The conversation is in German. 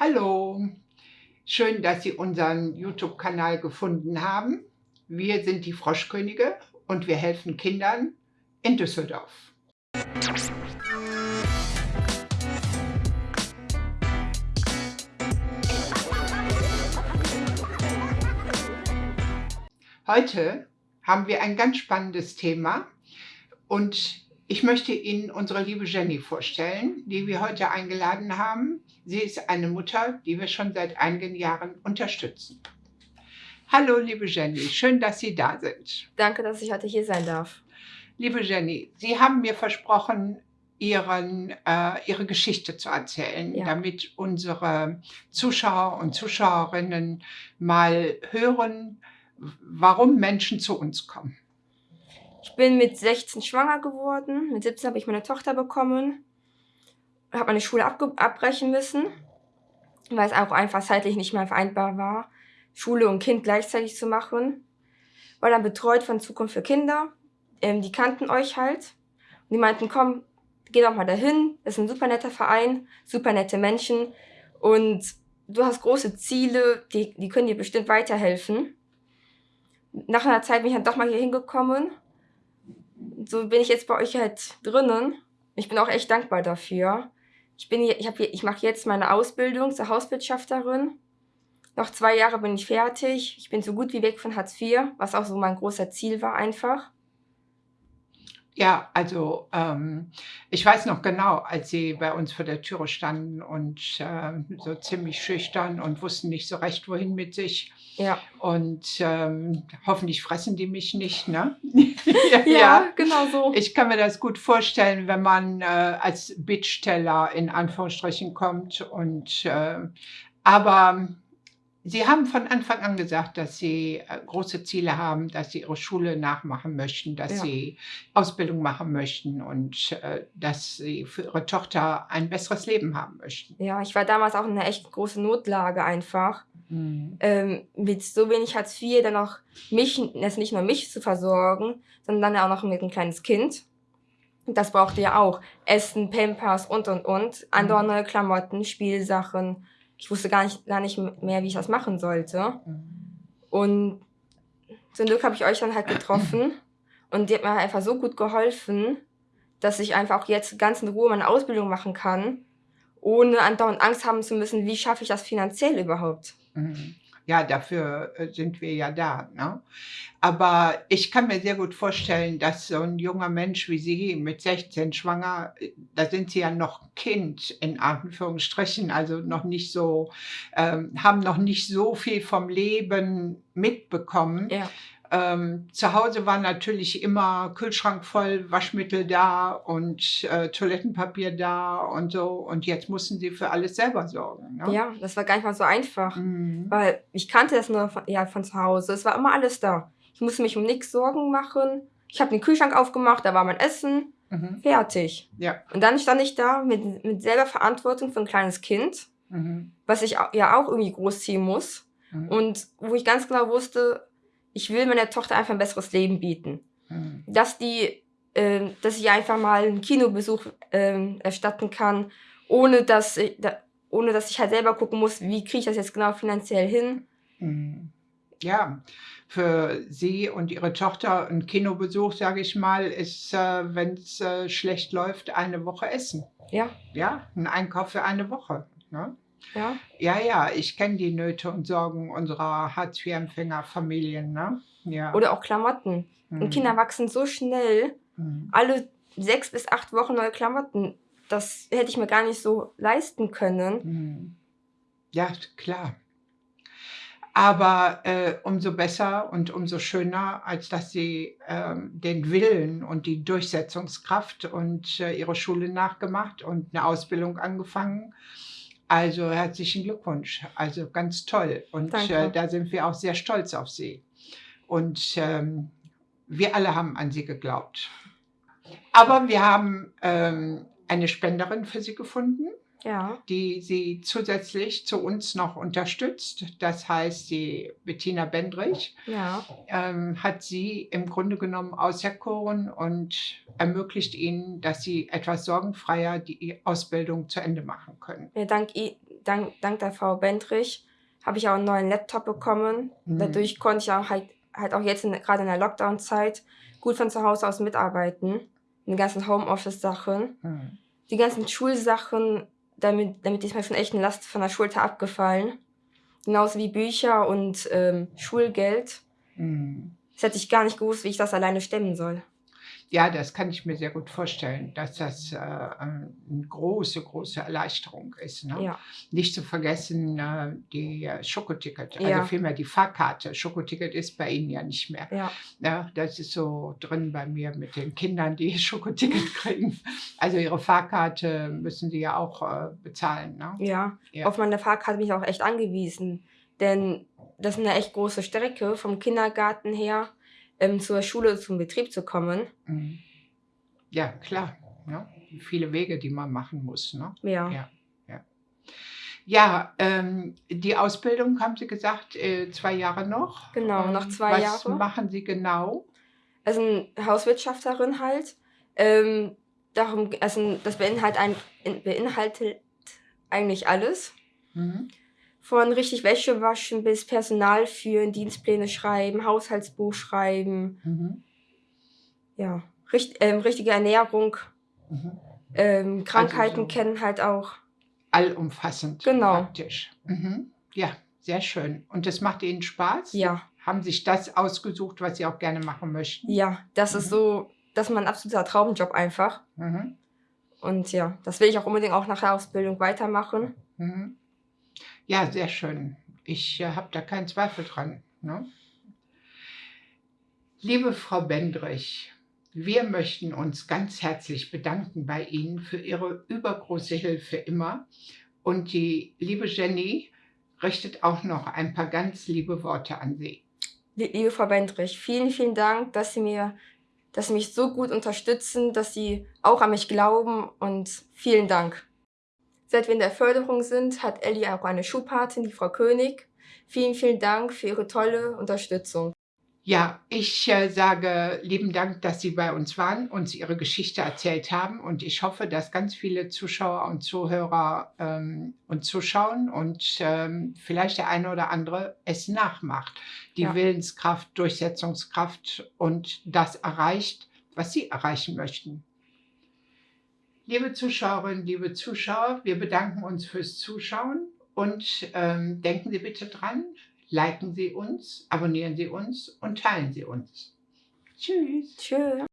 Hallo, schön, dass Sie unseren YouTube-Kanal gefunden haben. Wir sind die Froschkönige und wir helfen Kindern in Düsseldorf. Heute haben wir ein ganz spannendes Thema und ich möchte Ihnen unsere liebe Jenny vorstellen, die wir heute eingeladen haben. Sie ist eine Mutter, die wir schon seit einigen Jahren unterstützen. Hallo, liebe Jenny, schön, dass Sie da sind. Danke, dass ich heute hier sein darf. Liebe Jenny, Sie haben mir versprochen, Ihren, äh, Ihre Geschichte zu erzählen, ja. damit unsere Zuschauer und Zuschauerinnen mal hören, warum Menschen zu uns kommen. Ich bin mit 16 schwanger geworden, mit 17 habe ich meine Tochter bekommen, habe meine Schule abbrechen müssen, weil es auch einfach zeitlich nicht mehr vereinbar war, Schule und Kind gleichzeitig zu machen. War dann betreut von Zukunft für Kinder, ähm, die kannten euch halt. Und die meinten, komm, geh doch mal dahin, das ist ein super netter Verein, super nette Menschen und du hast große Ziele, die, die können dir bestimmt weiterhelfen. Nach einer Zeit bin ich dann doch mal hier hingekommen so bin ich jetzt bei euch halt drinnen. Ich bin auch echt dankbar dafür. Ich bin hier, ich ich mache jetzt meine Ausbildung zur Hauswirtschafterin. Noch zwei Jahre bin ich fertig. Ich bin so gut wie weg von Hartz IV, was auch so mein großer Ziel war einfach. Ja, also ähm, ich weiß noch genau, als sie bei uns vor der Türe standen und äh, so ziemlich schüchtern und wussten nicht so recht, wohin mit sich. Ja. Und ähm, hoffentlich fressen die mich nicht, ne? ja, ja, genau so. Ich kann mir das gut vorstellen, wenn man äh, als Bittsteller in Anführungsstrichen kommt und äh, aber Sie haben von Anfang an gesagt, dass Sie äh, große Ziele haben, dass Sie Ihre Schule nachmachen möchten, dass ja. Sie Ausbildung machen möchten und äh, dass Sie für Ihre Tochter ein besseres Leben haben möchten. Ja, ich war damals auch in einer echt großen Notlage einfach. Mhm. Ähm, mit so wenig Hartz IV dann auch mich, also nicht nur mich zu versorgen, sondern dann auch noch mit ein kleines Kind. Das brauchte ja auch Essen, Pampers und und und, andere mhm. neue Klamotten, Spielsachen ich wusste gar nicht, gar nicht mehr, wie ich das machen sollte. Und zum Glück habe ich euch dann halt getroffen und die hat mir einfach so gut geholfen, dass ich einfach auch jetzt ganz in Ruhe meine Ausbildung machen kann, ohne andauernd Angst haben zu müssen, wie schaffe ich das finanziell überhaupt. Mhm ja, dafür äh, sind wir ja da. Ne? Aber ich kann mir sehr gut vorstellen, dass so ein junger Mensch wie Sie mit 16 schwanger, da sind Sie ja noch Kind in Anführungsstrichen, also noch nicht so, ähm, haben noch nicht so viel vom Leben mitbekommen. Ja. Ähm, zu Hause war natürlich immer Kühlschrank voll, Waschmittel da und äh, Toilettenpapier da und so. Und jetzt mussten sie für alles selber sorgen. Ne? Ja, das war gar nicht mal so einfach, mhm. weil ich kannte das nur von, ja, von zu Hause. Es war immer alles da. Ich musste mich um nichts Sorgen machen. Ich habe den Kühlschrank aufgemacht, da war mein Essen. Mhm. Fertig. Ja. Und dann stand ich da mit, mit selber Verantwortung für ein kleines Kind, mhm. was ich ja auch irgendwie großziehen muss. Mhm. Und wo ich ganz genau wusste, ich will meiner Tochter einfach ein besseres Leben bieten. Mhm. Dass die, äh, dass ich einfach mal einen Kinobesuch äh, erstatten kann, ohne dass, ich, da, ohne dass ich halt selber gucken muss, wie kriege ich das jetzt genau finanziell hin. Mhm. Ja, für Sie und Ihre Tochter ein Kinobesuch, sage ich mal, ist, äh, wenn es äh, schlecht läuft, eine Woche Essen. Ja. Ja, ein Einkauf für eine Woche. Ne? Ja, ja, ja ich kenne die Nöte und Sorgen unserer Hartz-IV-Empfängerfamilien. Ne? Ja. Oder auch Klamotten. Mhm. Und Kinder wachsen so schnell. Mhm. Alle sechs bis acht Wochen neue Klamotten. Das hätte ich mir gar nicht so leisten können. Mhm. Ja, klar. Aber äh, umso besser und umso schöner, als dass sie äh, den Willen und die Durchsetzungskraft und äh, ihre Schule nachgemacht und eine Ausbildung angefangen also herzlichen Glückwunsch. Also ganz toll. Und äh, da sind wir auch sehr stolz auf Sie. Und ähm, wir alle haben an Sie geglaubt. Aber wir haben ähm, eine Spenderin für Sie gefunden ja. die sie zusätzlich zu uns noch unterstützt. Das heißt, die Bettina Bendrich ja. ähm, hat sie im Grunde genommen auserkoren und ermöglicht ihnen, dass sie etwas sorgenfreier die Ausbildung zu Ende machen können. Ja, dank, dank, dank der Frau Bendrich habe ich auch einen neuen Laptop bekommen. Mhm. Dadurch konnte ich auch halt, halt auch jetzt in, gerade in der Lockdown-Zeit gut von zu Hause aus mitarbeiten. In den ganzen Homeoffice-Sachen. Mhm. Die ganzen Schulsachen, damit, damit ist mir schon echt eine Last von der Schulter abgefallen. Genauso wie Bücher und ähm, Schulgeld. Mhm. Das hätte ich gar nicht gewusst, wie ich das alleine stemmen soll. Ja, das kann ich mir sehr gut vorstellen, dass das äh, eine große, große Erleichterung ist. Ne? Ja, Nicht zu vergessen äh, die äh, Schokoticket, also Ja. vielmehr die Fahrkarte. Schokoticket ist bei Ihnen ja nicht mehr. ja, Ja, das ist so drin bei mir mit den Kindern, die Schokoticket kriegen. Also ihre Fahrkarte müssen sie ja auch äh, bezahlen. Ne? ja. Ja. Auf meine Fahrkarte bin ich auch echt angewiesen. Denn das ist eine echt große Strecke vom Kindergarten her ähm, zur Schule, zum Betrieb zu kommen. Mhm. Ja, klar. Ja. Viele Wege, die man machen muss. Ne? Ja, Ja. Ja, ähm, die Ausbildung haben Sie gesagt, äh, zwei Jahre noch. Genau, Ähm, noch zwei was Jahre. machen Sie genau? also Hauswirtschafterin halt. Ähm, darum, also das beinhaltet, ein, in- beinhaltet eigentlich alles. Mhm. Von richtig Wäsche waschen bis Personal führen, Dienstpläne schreiben, Haushaltsbuch schreiben, Mhm. ja, richt, ähm, richtige Ernährung, Mhm. ähm, Krankheiten so- kennen halt auch. Allumfassend Genau. praktisch. Mhm. Ja, sehr schön. Und das macht Ihnen Spaß? Ja, Haben sich das ausgesucht, was Sie auch gerne machen möchten? ja, das ist Mhm. so, das ist mein absoluter Traumjob einfach. Mhm. Und ja, das will ich auch unbedingt auch nach der Ausbildung weitermachen. Ja, sehr schön. Ich äh, habe da keinen Zweifel dran. Ne? Liebe Frau Bendrich, wir möchten uns ganz herzlich bedanken bei Ihnen für Ihre übergroße Hilfe immer. Und die liebe Jenny richtet auch noch ein paar ganz liebe Worte an Sie. Lie- Liebe Frau Bendrich, vielen, vielen Dank, dass Sie mir, dass Sie mich so gut unterstützen, dass Sie auch an mich glauben und vielen Dank. Seit wir in der Förderung sind, hat Ellie auch eine Schulpatin, die Frau König. Vielen, vielen Dank für Ihre tolle Unterstützung. Ja, ich äh, sage lieben Dank, dass Sie bei uns waren, uns Ihre Geschichte erzählt haben und ich hoffe, dass ganz viele Zuschauer und Zuhörer ähm, uns zuschauen und ähm, vielleicht der eine oder andere es nachmacht. Die Ja. Willenskraft, Durchsetzungskraft und das erreicht, was Sie erreichen möchten. Liebe Zuschauerinnen, liebe Zuschauer, wir bedanken uns fürs Zuschauen und ähm, denken Sie bitte dran, liken Sie uns, abonnieren Sie uns und teilen Sie uns. Tschüss. Tschüss.